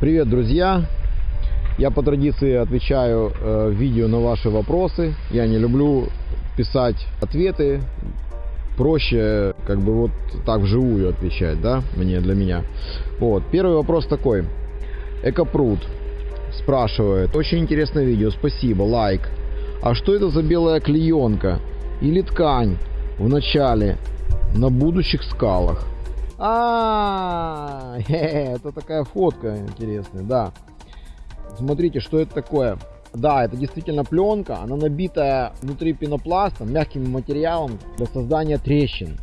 Привет, друзья! Я по традиции отвечаю э, в видео на ваши вопросы. Я не люблю писать ответы. Проще как бы вот так вживую отвечать, да, мне, для меня. Вот, первый вопрос такой. Экопруд спрашивает. Очень интересное видео, спасибо, лайк. А что это за белая клеенка или ткань в начале на будущих скалах? А, это такая фотка интересная, да. Смотрите, что это такое. Да, это действительно пленка, она набитая внутри пенопластом, мягким материалом для создания трещин.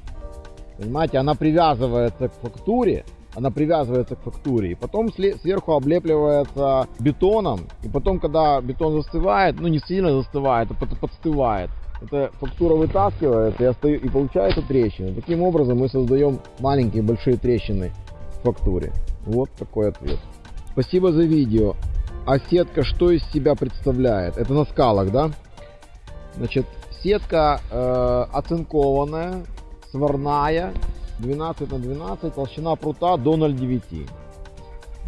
Понимаете, она привязывается к фактуре, она привязывается к фактуре, и потом сверху облепливается бетоном, и потом, когда бетон застывает, ну не сильно застывает, а подстывает, эта фактура вытаскивается и, остаю, и получается трещина. Таким образом мы создаем маленькие большие трещины в фактуре. Вот такой ответ. Спасибо за видео. А сетка что из себя представляет? Это на скалах, да? Значит, сетка э, оцинкованная, сварная, 12 на 12, толщина прута до 0,9.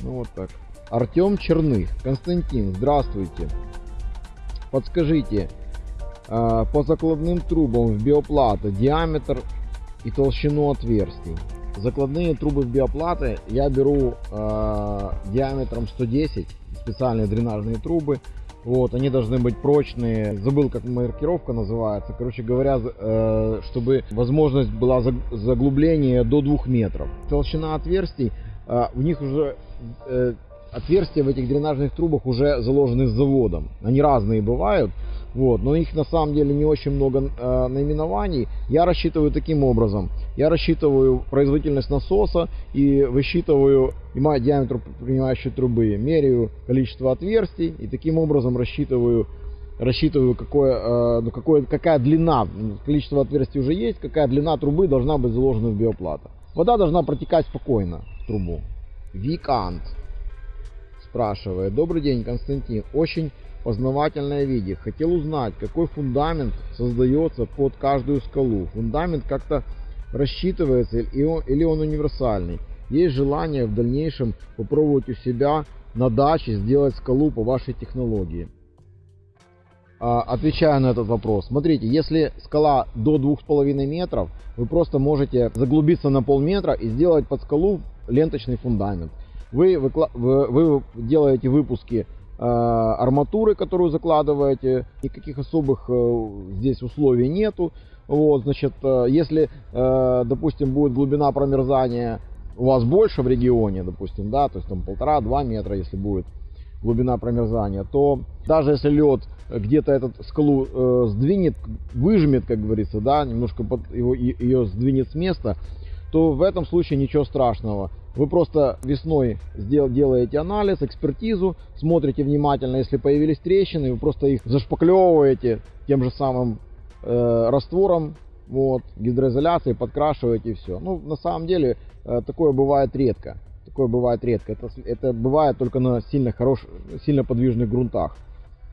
Ну вот так. Артем Черных. Константин, здравствуйте. Подскажите, по закладным трубам в биоплаты диаметр и толщину отверстий. Закладные трубы в биоплаты я беру э, диаметром 110, специальные дренажные трубы. Вот, они должны быть прочные. Забыл, как маркировка называется. Короче говоря, э, чтобы возможность была заглубления до 2 метров. Толщина отверстий, э, у них уже э, отверстия в этих дренажных трубах уже заложены с заводом. Они разные бывают. Вот, но их на самом деле не очень много э, наименований. Я рассчитываю таким образом. Я рассчитываю производительность насоса и высчитываю и диаметр принимающей трубы, меряю количество отверстий и таким образом рассчитываю рассчитываю какое, э, ну, какое, какая длина, количество отверстий уже есть, какая длина трубы должна быть заложена в биоплата. Вода должна протекать спокойно в трубу. Викант спрашивает. Добрый день, Константин. Очень познавательное видео. Хотел узнать, какой фундамент создается под каждую скалу. Фундамент как-то рассчитывается или он, или он универсальный. Есть желание в дальнейшем попробовать у себя на даче сделать скалу по вашей технологии. А, отвечаю на этот вопрос. Смотрите, если скала до 2,5 метров, вы просто можете заглубиться на полметра и сделать под скалу ленточный фундамент. Вы, вы, вы делаете выпуски Э, арматуры, которую закладываете, никаких особых э, здесь условий нету. Вот, значит, э, если, допустим, будет глубина промерзания у вас больше в регионе, допустим, да, то есть там полтора-два метра, если будет глубина промерзания, то даже если лед где-то этот скалу сдвинет, выжмет, как говорится, да, немножко его, ее сдвинет с места, то в этом случае ничего страшного. Вы просто весной делаете анализ, экспертизу, смотрите внимательно, если появились трещины, вы просто их зашпаклевываете тем же самым э, раствором, вот, гидроизоляцией, подкрашиваете и все. Ну, на самом деле, э, такое бывает редко. Такое бывает редко. Это, это бывает только на сильно, хорош, сильно подвижных грунтах.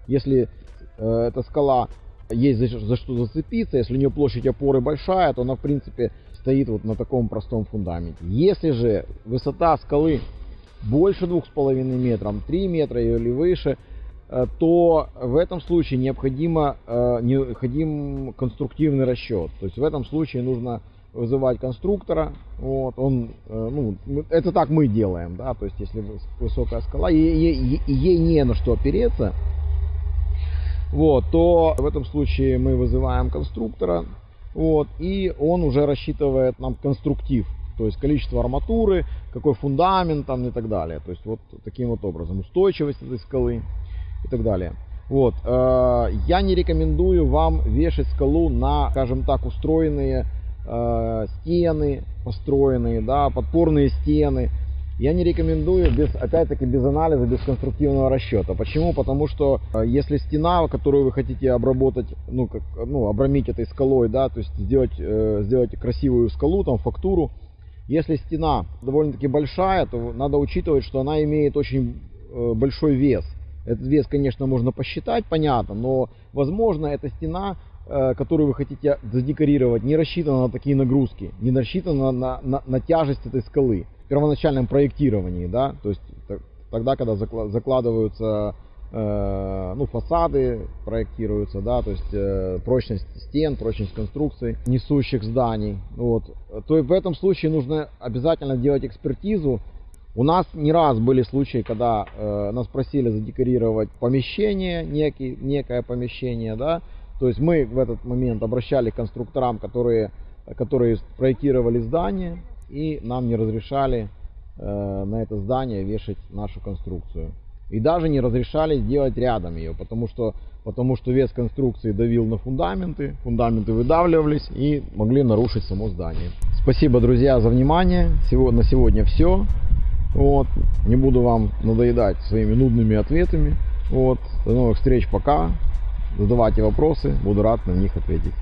Если э, эта скала есть за, за что зацепиться, если у нее площадь опоры большая, то она, в принципе, стоит вот на таком простом фундаменте. Если же высота скалы больше 2,5 метров, 3 метра или выше, э, то в этом случае необходимо, э, необходим конструктивный расчет. То есть в этом случае нужно вызывать конструктора. Вот, он, э, ну, это так мы делаем, да, то есть если высокая скала, и ей, ей не на что опереться, вот, то в этом случае мы вызываем конструктора, вот, и он уже рассчитывает нам конструктив, то есть количество арматуры, какой фундамент там и так далее. То есть вот таким вот образом устойчивость этой скалы и так далее. Вот, э, я не рекомендую вам вешать скалу на, скажем так, устроенные э, стены, построенные, да, подпорные стены, я не рекомендую, без, опять-таки, без анализа, без конструктивного расчета. Почему? Потому что э, если стена, которую вы хотите обработать, ну, как, ну, обрамить этой скалой, да, то есть сделать, э, сделать красивую скалу, там, фактуру, если стена довольно-таки большая, то надо учитывать, что она имеет очень э, большой вес. Этот вес, конечно, можно посчитать, понятно, но, возможно, эта стена э, которую вы хотите задекорировать, не рассчитана на такие нагрузки, не рассчитана на, на, на тяжесть этой скалы первоначальном проектировании, да, то есть тогда, когда закла- закладываются э, ну, фасады проектируются, да, то есть э, прочность стен, прочность конструкций несущих зданий. Вот. То и в этом случае нужно обязательно делать экспертизу. У нас не раз были случаи, когда э, нас просили задекорировать помещение, некий, некое помещение, да, то есть мы в этот момент обращали к конструкторам, которые, которые проектировали здание, и нам не разрешали э, на это здание вешать нашу конструкцию. И даже не разрешали делать рядом ее, потому что, потому что вес конструкции давил на фундаменты, фундаменты выдавливались и могли нарушить само здание. Спасибо, друзья, за внимание. Сегодня, на сегодня все. Вот. Не буду вам надоедать своими нудными ответами. Вот. До новых встреч, пока. Задавайте вопросы, буду рад на них ответить.